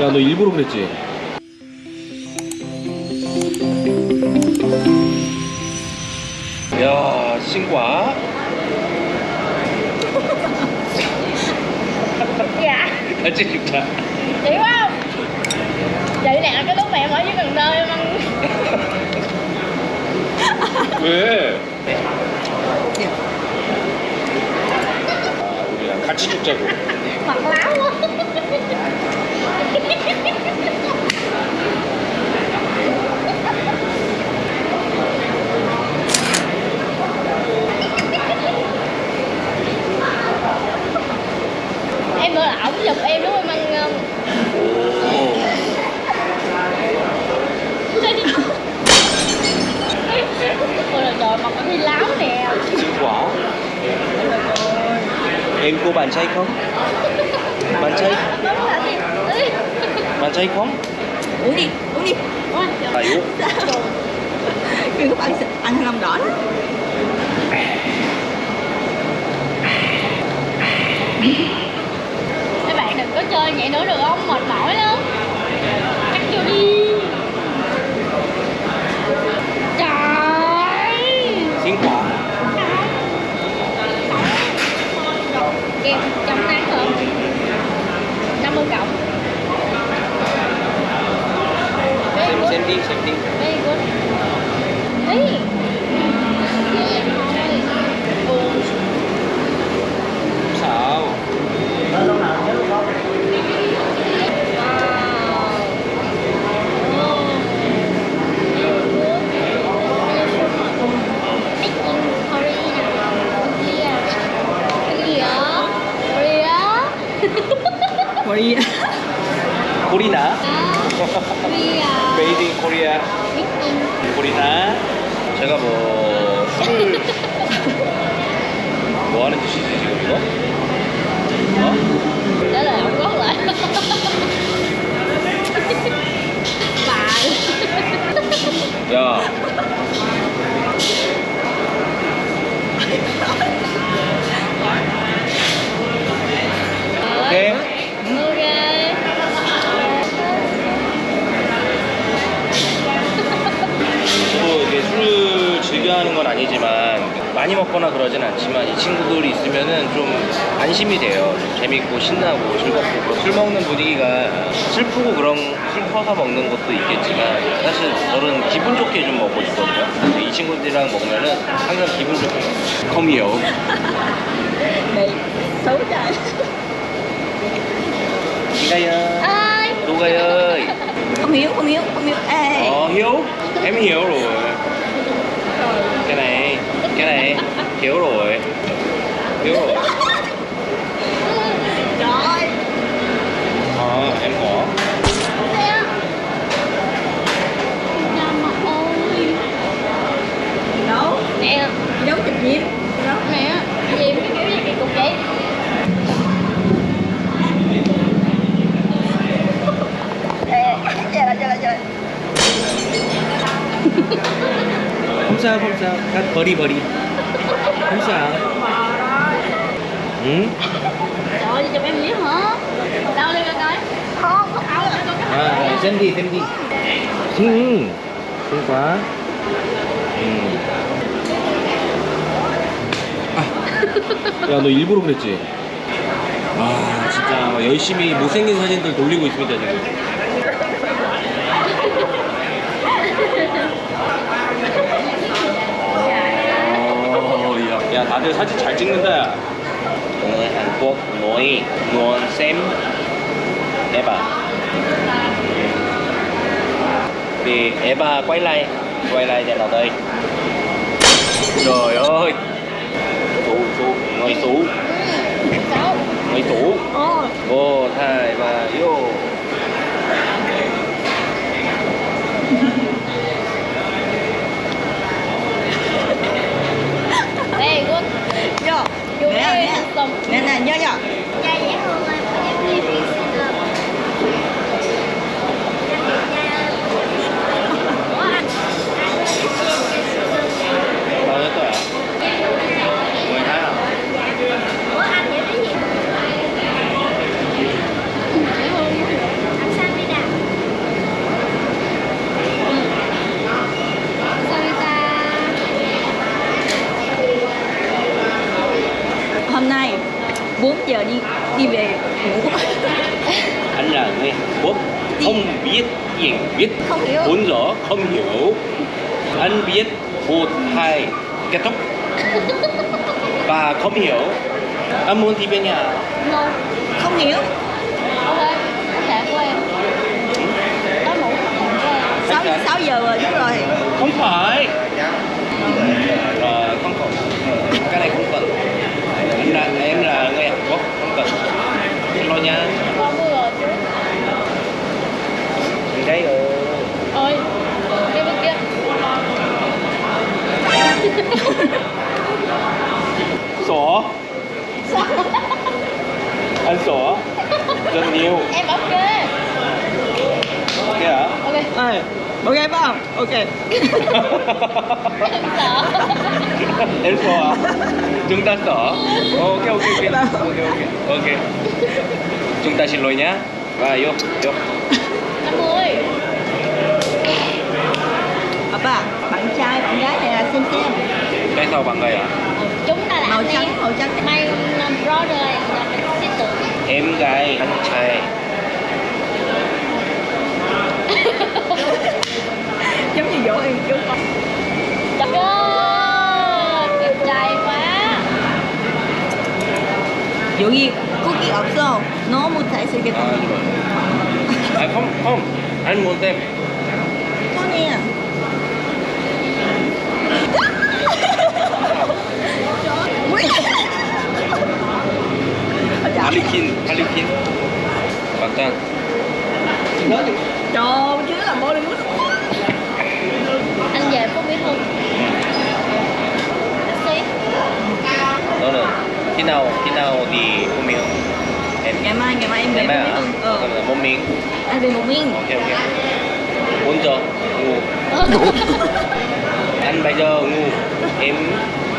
야 너 일부러 그랬지? 야 신과 dạ 같이 죽자 chị phải không chị nè cái lúc mà em ở dưới cần thơ em ăn 왜? 아, 우리랑 같이 죽자고 láo quá em bữa là ổng giật em đúng không anh ngân? Là trời mặt nó láo nè. Em cua bàn chay không? Bàn chay bạn trai không? uống đi. Uống đi. À yếu kêu các bạn ăn thanh long đỏ đó 코리나 메이드 인 코리아 코리나 제가 뭐 술을 뭐 하는 짓이지 지금 이거? 어? Ông gót lại Bà 야 오케이 Ok 저도 이게 술을 즐겨 하는 건 아니지만 많이 먹거나 그러진 않지만 이 친구들이 있으면은 좀 안심이 돼요. 좀 재밌고 신나고 즐겁고 술 먹는 분위기가 슬프고 그런 슬퍼서 먹는 것도 있겠지만 사실 저는 기분 좋게 좀 먹고 싶거든요. 그래서 이 친구들이랑 먹으면은 항상 기분 좋게 trời 이가요. 누가요? không hiếu không hiếu không hiếu ê Ờ hiếu Em hiểu rồi Cái này Hiểu rồi. Hiểu rồi. Trời. Ơi Ờ em có. Nè Nhầm mà ôi gì đâu? Nè. Đâu chụp gì đâu Nè. Cái kiểu gì? Kỳ cục vậy? Chơi chơi chơi हमसा हमसा का बड़ी बड़ी हमसा हम्म 아, 샌디, 샌디. 음, 그러니까. 음. 아. 야, 너 일부러 그랬지? 아, 진짜 열심히 못생긴 사진들 돌리고 있습니다, 지금. 야, 야 다들 사진 잘 찍는다 야 오늘 한국 노이 노원쌤 에바 thì Eva quay lại quay lại cho nào đây trời ơi tủ tủ ngồi tủ Sao ngồi tủ Ồ một hai ba đi về. Ngủ anh là người Hàn Quốc không biết tiếng Việt Không hiểu. 4 giờ không hiểu. Anh biết một hai kết thúc. Và không hiểu. Anh muốn đi về nhà. No không hiểu. Ok Khách sạn của em. Có ngủ 6, 6 giờ rồi đúng rồi. Không phải ờ, không cần cái này không cần em là em là người Hàn Quốc không cần xin lỗi nha Con mua rồi chứ đi đây ờ Ôi Cái bên kia sổ anh sổ rất nhiều Em ok ok hả Ok Ê, ok phải không ok. Em sợ. Em sổ à chúng ta sổ ok ok ok. Ok ok. Ok. Chúng ta xin lỗi nhá. Và vô vô. Anh ơi Papa bạn trai bạn gái này là xem xem cái sau bằng người à Chúng ta là màu trắng màu trắng. My um, brother and sister em gái anh trai Trời ơi Đẹp trai quá 여기 고기 없어 너무 잘생겼다 아, à không không anh muốn xem 손이야 할리퀸 할리퀸 맞잖 khi nào khi nào Phú Mỹ Hưng em ngày mai ngày mai em về hả? Hưng ờ một miếng anh về một miếng ok ok. 4 giờ ngủ. Anh bây giờ ngủ. Em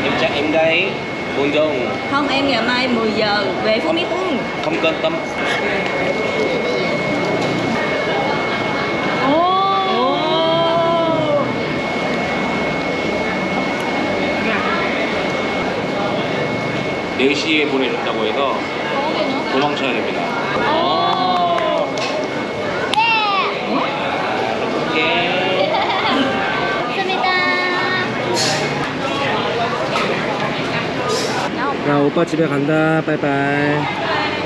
em chắc em gái. 4 giờ ngủ. Không em ngày mai 10 giờ về Phú Mỹ không quan tâm 4시에 보내준다고 해서 도망쳐야 됩니다. 나 오빠 집에 간다. 빠이빠이.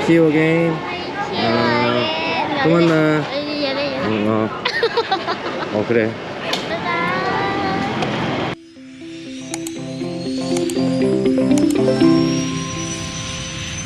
시오 게임 아, 또 만나. 어. 어 그래.